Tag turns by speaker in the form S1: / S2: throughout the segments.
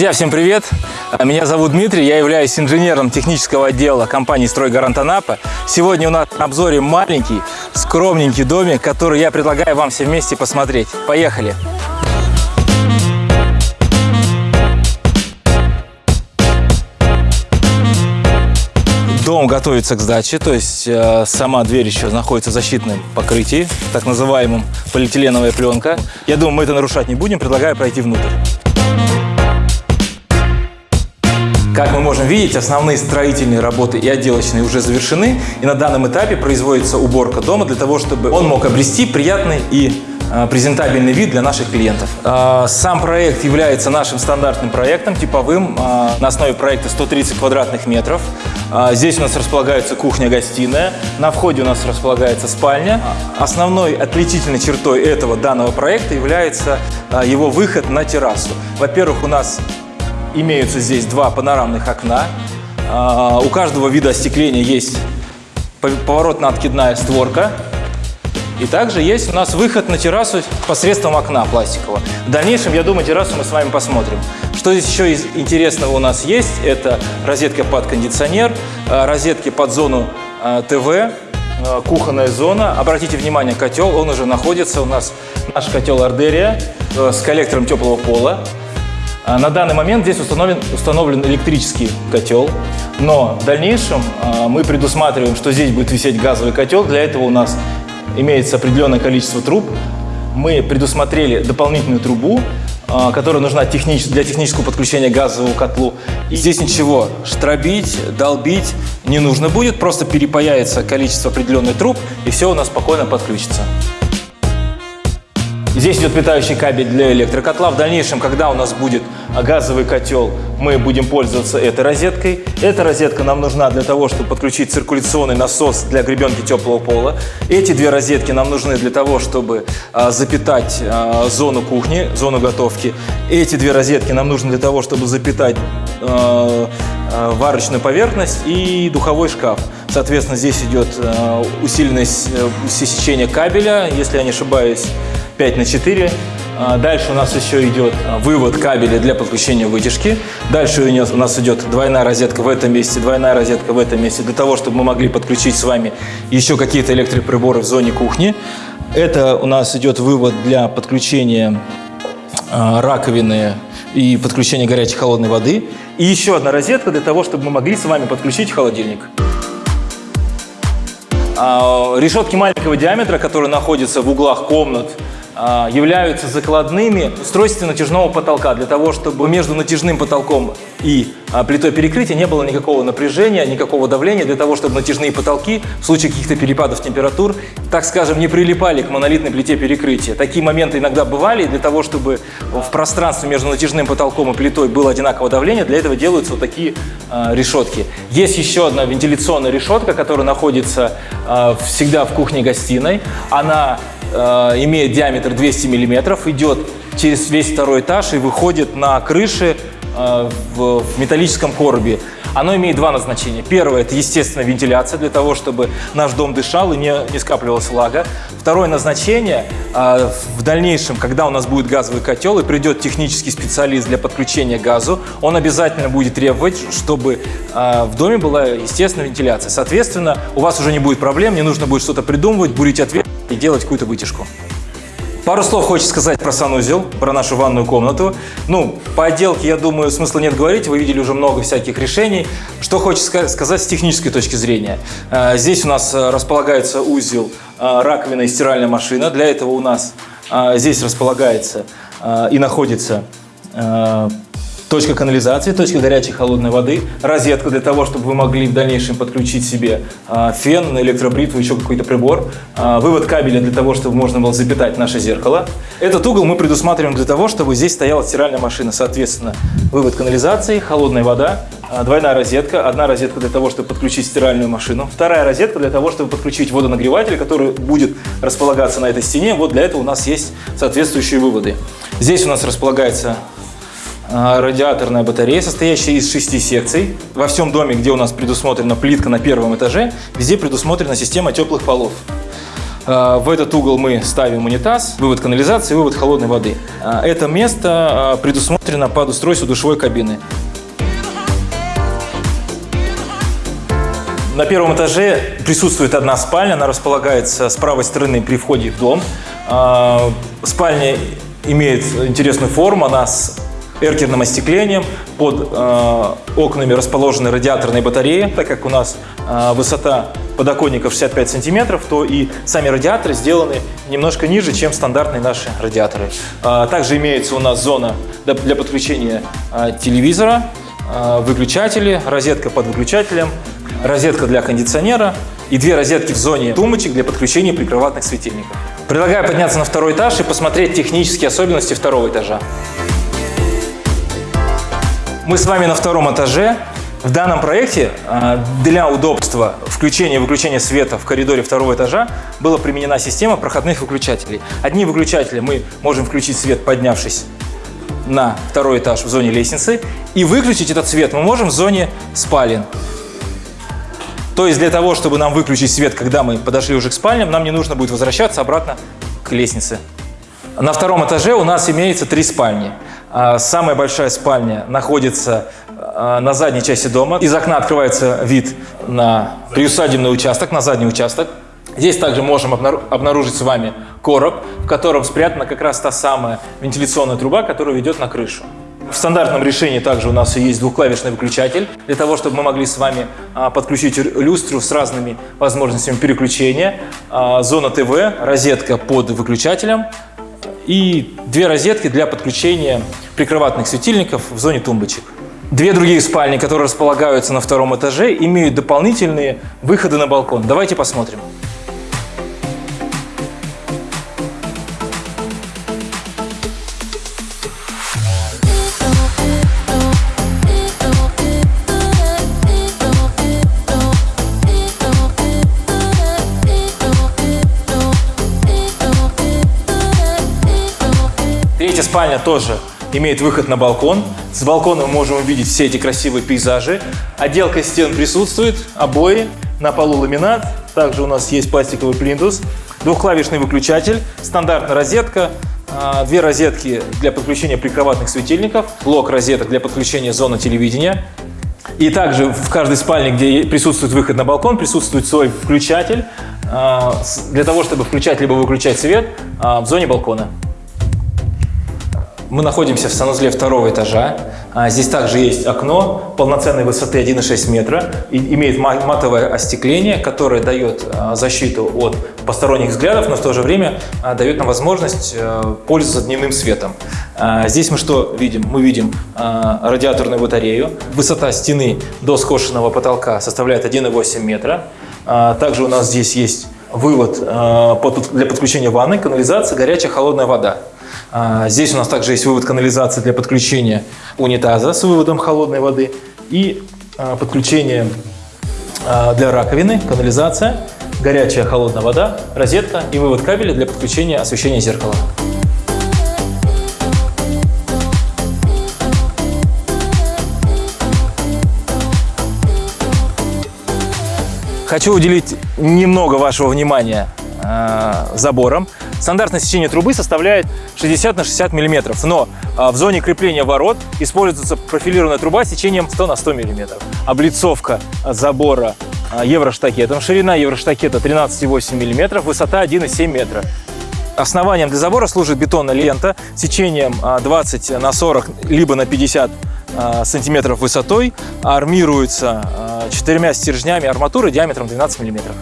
S1: Друзья, всем привет! Меня зовут Дмитрий, я являюсь инженером технического отдела компании «Стройгарант Анапа». Сегодня у нас на обзоре маленький, скромненький домик, который я предлагаю вам все вместе посмотреть. Поехали! Дом готовится к сдаче, то есть э, сама дверь еще находится в защитном покрытии, так называемом полиэтиленовая пленка. Я думаю, мы это нарушать не будем, предлагаю пройти внутрь. Как мы можем видеть, основные строительные работы и отделочные уже завершены, и на данном этапе производится уборка дома для того, чтобы он мог обрести приятный и а, презентабельный вид для наших клиентов. А, сам проект является нашим стандартным проектом, типовым, а, на основе проекта 130 квадратных метров. Здесь у нас располагается кухня-гостиная, на входе у нас располагается спальня. Основной отличительной чертой этого данного проекта является его выход на террасу. Во-первых, у нас имеются здесь два панорамных окна. У каждого вида остекления есть поворотно-откидная створка и также есть у нас выход на террасу посредством окна пластикового. В дальнейшем, я думаю, террасу мы с вами посмотрим. Что здесь еще из интересного у нас есть? Это розетка под кондиционер, э, розетки под зону э, ТВ, э, кухонная зона. Обратите внимание, котел, он уже находится у нас, наш котел Ардерия с коллектором теплого пола. На данный момент здесь установлен, установлен электрический котел, но в дальнейшем мы предусматриваем, что здесь будет висеть газовый котел. Для этого у нас имеется определенное количество труб. Мы предусмотрели дополнительную трубу, а, которая нужна технич... для технического подключения к газовому котлу. И здесь ничего штробить, долбить не нужно будет, просто перепаяется количество определенных труб, и все у нас спокойно подключится. Здесь идет питающий кабель для электрокотла. В дальнейшем, когда у нас будет газовый котел, мы будем пользоваться этой розеткой. Эта розетка нам нужна для того, чтобы подключить циркуляционный насос для гребенки теплого пола. Эти две розетки нам нужны для того, чтобы а, запитать а, зону кухни, зону готовки. Эти две розетки нам нужны для того, чтобы запитать а, варочную поверхность и духовой шкаф. Соответственно, здесь идет усиленное э, сечение кабеля, если я не ошибаюсь, 5 на 4. А, дальше у нас еще идет а, вывод кабеля для подключения вытяжки. Дальше у нас идет двойная розетка в этом месте, двойная розетка в этом месте, для того, чтобы мы могли подключить с вами еще какие-то электроприборы в зоне кухни. Это у нас идет вывод для подключения а, раковины и подключения горячей холодной воды. И еще одна розетка для того, чтобы мы могли с вами подключить холодильник. Решетки маленького диаметра, которые находятся в углах комнат, являются закладными устройства натяжного потолка для того, чтобы между натяжным потолком и а, плитой перекрытия не было никакого напряжения, никакого давления, для того, чтобы натяжные потолки в случае каких-то перепадов температур, так скажем, не прилипали к монолитной плите перекрытия. Такие моменты иногда бывали, для того, чтобы в пространстве между натяжным потолком и плитой было одинаковое давление, для этого делаются вот такие э, решетки. Есть еще одна вентиляционная решетка, которая находится э, всегда в кухне-гостиной. Она имеет диаметр 200 миллиметров, идет через весь второй этаж и выходит на крыше э, в, металлическом коробе. Оно имеет два назначения. Первое – это, естественно, вентиляция, для того, чтобы наш дом дышал и не, не скапливалась влага. Второе назначение э, – в дальнейшем, когда у нас будет газовый котел и придет технический специалист для подключения газу, он обязательно будет требовать, чтобы э, в доме была, естественно, вентиляция. Соответственно, у вас уже не будет проблем, не нужно будет что-то придумывать, бурить ответ и делать какую-то вытяжку. Пару слов хочется сказать про санузел, про нашу ванную комнату. Ну, по отделке, я думаю, смысла нет говорить, вы видели уже много всяких решений. Что хочется сказать с технической точки зрения. Э, здесь у нас э, располагается узел э, раковина и стиральная машина. Для этого у нас здесь располагается и находится точка канализации, точка горячей холодной воды, розетка для того, чтобы вы могли в дальнейшем подключить себе э, фен, электробритву, еще какой-то прибор, э, вывод кабеля для того, чтобы можно было запитать наше зеркало. Этот угол мы предусматриваем для того, чтобы здесь стояла стиральная машина, соответственно, вывод канализации, холодная вода, э, двойная розетка, одна розетка для того, чтобы подключить стиральную машину, вторая розетка для того, чтобы подключить водонагреватель, который будет располагаться на этой стене. Вот для этого у нас есть соответствующие выводы. Здесь у нас располагается а, радиаторная батарея, состоящая из шести секций. Во всем доме, где у нас предусмотрена плитка на первом этаже, везде предусмотрена система теплых полов. А, В этот угол мы ставим унитаз, вывод канализации, вывод холодной воды. А, Это место а, предусмотрено под устройство душевой кабины. На первом этаже присутствует одна спальня, она располагается с правой стороны при входе в дом. А, Спальня имеет интересную форму, она с эркерным остеклением, под э, окнами расположены радиаторные батареи, так как у нас э, высота подоконников 65 сантиметров, то и сами радиаторы сделаны немножко ниже, чем стандартные наши радиаторы. А, также имеется у нас зона для, подключения а, телевизора, а, выключатели, розетка под выключателем, розетка для кондиционера и две розетки в зоне тумбочек для подключения прикроватных светильников. Предлагаю подняться на второй этаж и посмотреть технические особенности второго этажа. Мы с вами на втором этаже. В данном проекте а, для удобства включения и выключения света в коридоре второго этажа была применена система проходных выключателей. Одни выключатели мы можем включить свет, поднявшись на второй этаж в зоне лестницы, и выключить этот свет мы можем в зоне спален. То есть для того, чтобы нам выключить свет, когда мы подошли уже к спальням, нам не нужно будет возвращаться обратно к лестнице. На втором этаже у нас имеется три спальни. А, Самая большая спальня находится а, на задней части дома. Из окна открывается вид на приусадебный участок, на задний участок. Здесь также можем обнару- обнаружить с вами короб, в котором спрятана как раз та самая вентиляционная труба, которая ведет на крышу. В стандартном решении также у нас есть двухклавишный выключатель, для того, чтобы мы могли с вами а, подключить люстру с разными возможностями переключения, зона ТВ, розетка под выключателем и две розетки для подключения прикроватных светильников в зоне тумбочек. Две другие спальни, которые располагаются на втором этаже, имеют дополнительные выходы на балкон. Давайте посмотрим. Третья спальня тоже имеет выход на балкон. С балкона мы можем увидеть все эти красивые пейзажи. Отделка стен присутствует, обои, на полу ламинат. Также у нас есть пластиковый плинтус, двухклавишный выключатель, стандартная розетка, а, две розетки для подключения прикроватных светильников, блок розеток для подключения зоны телевидения. И также в каждой спальне, где присутствует выход на балкон, присутствует свой включатель а, для того, чтобы включать либо выключать свет а, в зоне балкона. Мы находимся в санузле второго этажа. А, Здесь также есть окно полноценной высоты 1,6 метра. И имеет ма- матовое остекление, которое дает а, защиту от посторонних взглядов, но в то же время а, дает нам возможность э, пользоваться дневным светом. Здесь мы что видим? Мы видим радиаторную батарею. Высота стены до скошенного потолка составляет 1,8 метра. Также у нас здесь есть вывод для подключения ванной, канализации, горячая холодная вода. А, Здесь у нас также есть вывод канализации для подключения унитаза с выводом холодной воды и а, подключение а, для раковины, канализация, горячая холодная вода, розетка и вывод кабеля для подключения освещения зеркала. Хочу уделить немного вашего внимания э, заборам. Стандартное сечение трубы составляет 60 на 60 миллиметров, но э, в зоне крепления ворот используется профилированная труба сечением 100 на 100 миллиметров. Облицовка забора э, евроштакетом, ширина евроштакета 13,8 миллиметров, высота 1,7 метра. Основанием для забора служит бетонная лента сечением а, 20 на 40 либо на 50 а, сантиметров высотой, армируется а, четырьмя стержнями арматуры диаметром 12 миллиметров.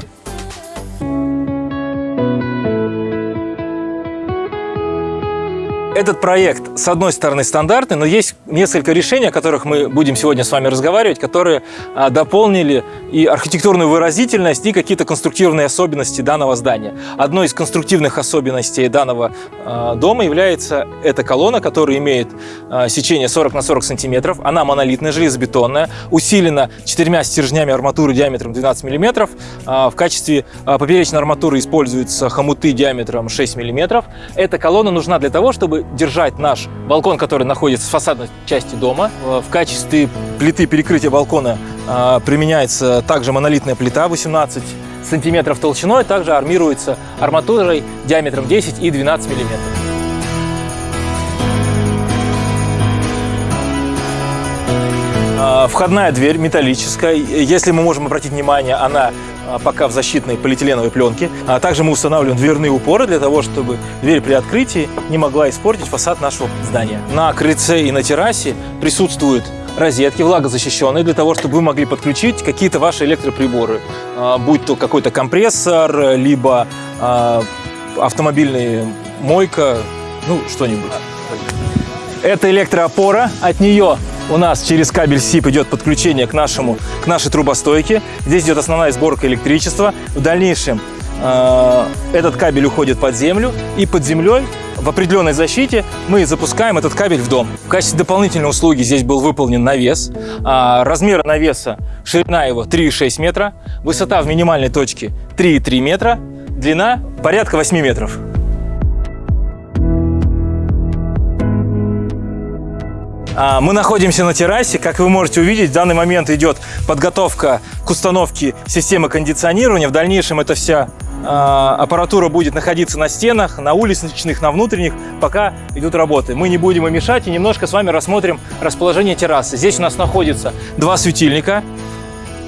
S1: Этот проект, с одной стороны, стандартный, но есть несколько решений, о которых мы будем сегодня с вами разговаривать, которые а, дополнили и архитектурную выразительность, и какие-то конструктивные особенности данного здания. Одной из конструктивных особенностей данного а, дома является эта колонна, которая имеет а, сечение 40 на 40 сантиметров. Она монолитная, железобетонная, усилена четырьмя стержнями арматуры диаметром 12 миллиметров. В качестве поперечной арматуры используются хомуты диаметром 6 миллиметров. Эта колонна нужна для того, чтобы держать наш балкон, который находится в фасадной части дома. Э, В качестве плиты перекрытия балкона а, применяется также монолитная плита 18 сантиметров толщиной, также армируется арматурой диаметром 10 и 12 миллиметров. А, входная дверь металлическая. Если мы можем обратить внимание, она пока в защитной полиэтиленовой пленке. А также мы устанавливаем дверные упоры для того, чтобы дверь при открытии не могла испортить фасад нашего здания. На крыльце и на террасе присутствуют розетки влагозащищенные для того, чтобы вы могли подключить какие-то ваши электроприборы, будь то какой-то компрессор, либо автомобильная мойка, ну, что-нибудь. Это электроопора, от нее у нас через кабель СИП идет подключение к, нашему, к нашей трубостойке. Здесь идет основная сборка электричества. В дальнейшем э, этот кабель уходит под землю, и под землей в определенной защите мы запускаем этот кабель в дом. В качестве дополнительной услуги здесь был выполнен навес. А, размер навеса, ширина его 3,6 метра, высота в минимальной точке 3,3 метра, длина порядка 8 метров. Мы находимся на террасе. Как вы можете увидеть, в данный момент идет подготовка к установке системы кондиционирования. В дальнейшем эта вся а, аппаратура будет находиться на стенах, на уличных, на внутренних, пока идут работы. Мы не будем им мешать и немножко с вами рассмотрим расположение террасы. Здесь у нас находится два светильника.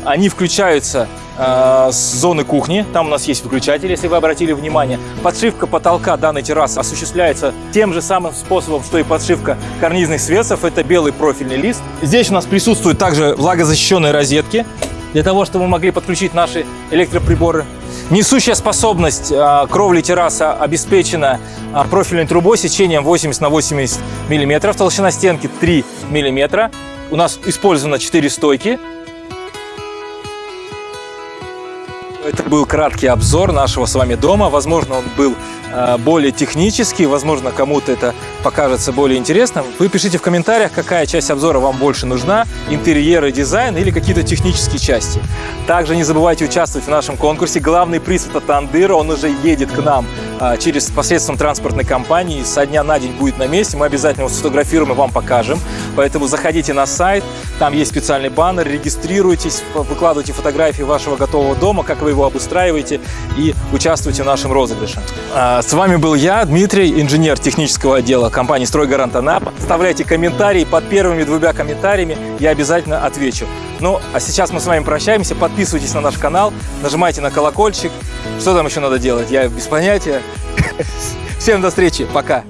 S1: Они включаются э, с зоны кухни. Там у нас есть выключатель, если вы обратили внимание. Подшивка потолка данной террасы осуществляется тем же самым способом, что и подшивка карнизных свесов. Это белый профильный лист. Здесь у нас присутствуют также влагозащищенные розетки для того, чтобы мы могли подключить наши электроприборы. Несущая способность э, кровли террасы обеспечена э, профильной трубой сечением 80 на 80 мм, толщина стенки 3 мм. У нас использовано 4 стойки, Это был краткий обзор нашего с вами дома. Возможно, он был более технический, возможно, кому-то это покажется более интересным. Вы пишите в комментариях, какая часть обзора вам больше нужна, интерьер и дизайн или какие-то технические части. Также не забывайте участвовать в нашем конкурсе. Главный приз это Тандыра, он уже едет к нам э, через посредством транспортной компании. Со дня на день будет на месте, мы обязательно его сфотографируем и вам покажем. Поэтому заходите на сайт, там есть специальный баннер, регистрируйтесь, выкладывайте фотографии вашего готового дома, как вы его обустраиваете и участвуйте в нашем розыгрыше. С вами был я, Дмитрий, инженер технического отдела компании «Стройгарант Анапа». Оставляйте комментарии, под первыми двумя комментариями я обязательно отвечу. Ну, а сейчас мы с вами прощаемся, подписывайтесь на наш канал, нажимайте на колокольчик. Что там еще надо делать, я без понятия. Всем до встречи, пока!